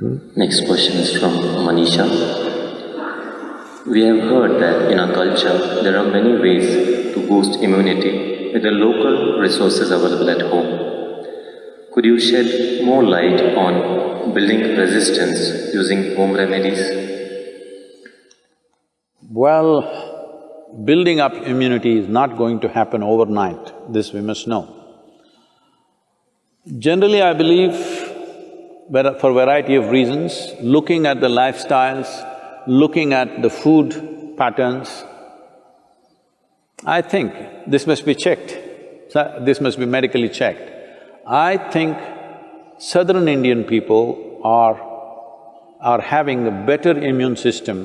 Next question is from Manisha. We have heard that in our culture there are many ways to boost immunity with the local resources available at home. Could you shed more light on building resistance using home remedies? Well, building up immunity is not going to happen overnight, this we must know. Generally, I believe, for a variety of reasons, looking at the lifestyles, looking at the food patterns, I think this must be checked, this must be medically checked. I think southern Indian people are… are having a better immune system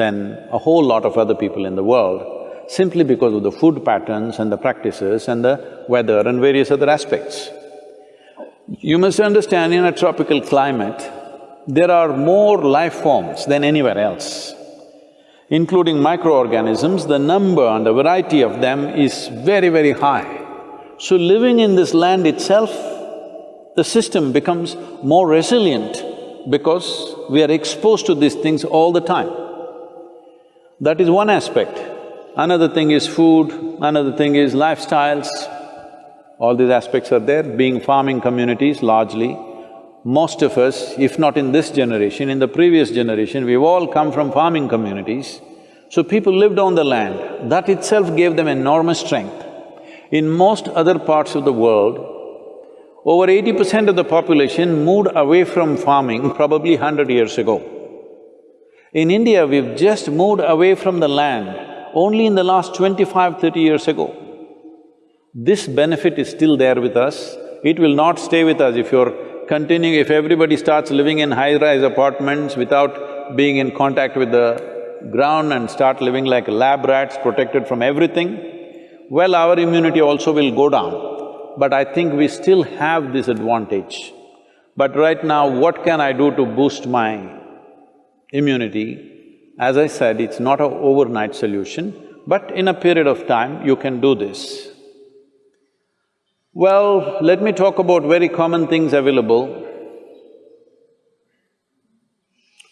than a whole lot of other people in the world, simply because of the food patterns and the practices and the weather and various other aspects. You must understand, in a tropical climate, there are more life forms than anywhere else. Including microorganisms, the number and the variety of them is very, very high. So living in this land itself, the system becomes more resilient because we are exposed to these things all the time. That is one aspect. Another thing is food, another thing is lifestyles. All these aspects are there, being farming communities largely. Most of us, if not in this generation, in the previous generation, we've all come from farming communities. So people lived on the land, that itself gave them enormous strength. In most other parts of the world, over eighty percent of the population moved away from farming probably hundred years ago. In India, we've just moved away from the land only in the last 25, 30 years ago. This benefit is still there with us, it will not stay with us if you're continuing… if everybody starts living in high-rise apartments without being in contact with the ground and start living like lab rats protected from everything, well, our immunity also will go down. But I think we still have this advantage. But right now, what can I do to boost my immunity, as I said, it's not an overnight solution, but in a period of time, you can do this. Well, let me talk about very common things available.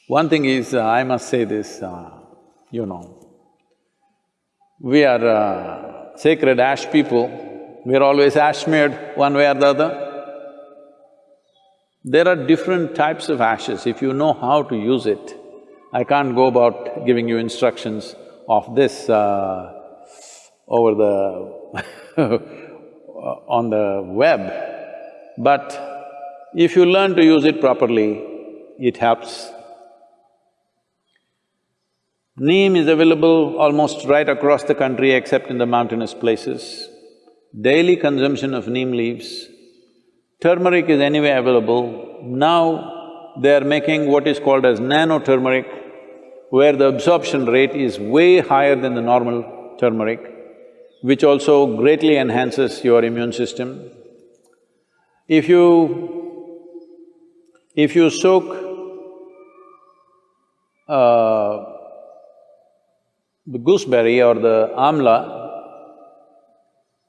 One thing is, uh, I must say this, uh, you know, we are uh, sacred ash people, we are always ash smeared one way or the other. There are different types of ashes, if you know how to use it, I can't go about giving you instructions of this uh, over the Uh, on the web, but if you learn to use it properly, it helps. Neem is available almost right across the country except in the mountainous places. Daily consumption of neem leaves. Turmeric is anyway available. Now they are making what is called as nano-turmeric, where the absorption rate is way higher than the normal turmeric, which also greatly enhances your immune system. If you… if you soak uh, the gooseberry or the amla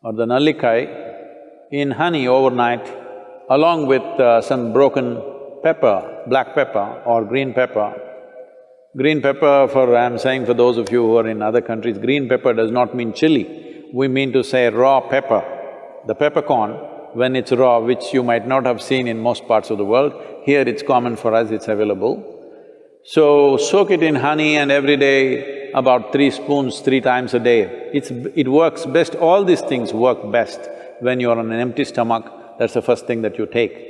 or the nallikai in honey overnight, along with uh, some broken pepper, black pepper or green pepper. Green pepper for… I'm saying for those of you who are in other countries, green pepper does not mean chili. We mean to say raw pepper. The peppercorn, when it's raw, which you might not have seen in most parts of the world, here it's common for us, it's available. So, soak it in honey and every day about three spoons, three times a day. It's… it works best, all these things work best when you're on an empty stomach, that's the first thing that you take.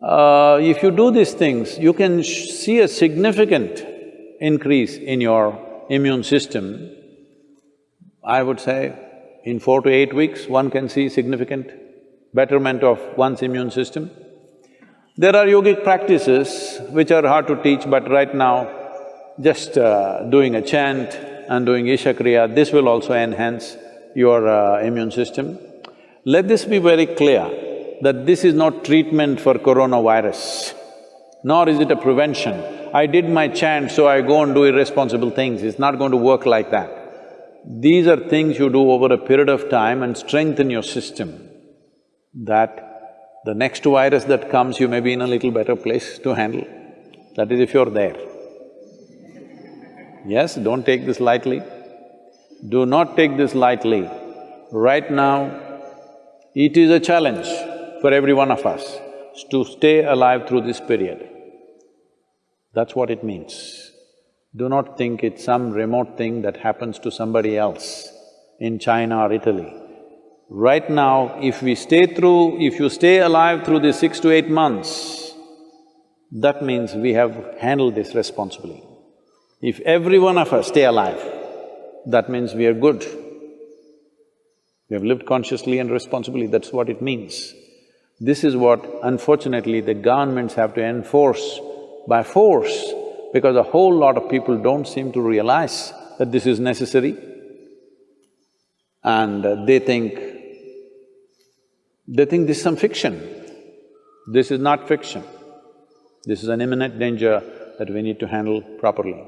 Uh, if you do these things, you can see a significant increase in your immune system. I would say in four to eight weeks, one can see significant betterment of one's immune system. There are yogic practices which are hard to teach, but right now, just uh, doing a chant and doing Isha Kriya, this will also enhance your uh, immune system. Let this be very clear that this is not treatment for coronavirus, nor is it a prevention. I did my chant, so I go and do irresponsible things, it's not going to work like that. These are things you do over a period of time and strengthen your system, that The next virus that comes, you may be in a little better place to handle. That is if you're there. Yes, don't take this lightly. Do not take this lightly. Right now, it is a challenge for every one of us to stay alive through this period. That's what it means. Do not think it's some remote thing that happens to somebody else in China or Italy. Right now, if we stay through… if you stay alive through the six to eight months, that means we have handled this responsibly. If every one of us stay alive, that means we are good. We have lived consciously and responsibly, that's what it means. This is what unfortunately the governments have to enforce by force because a whole lot of people don't seem to realize that this is necessary and uh, they think… they think this is some fiction. This is not fiction. This is an imminent danger that we need to handle properly.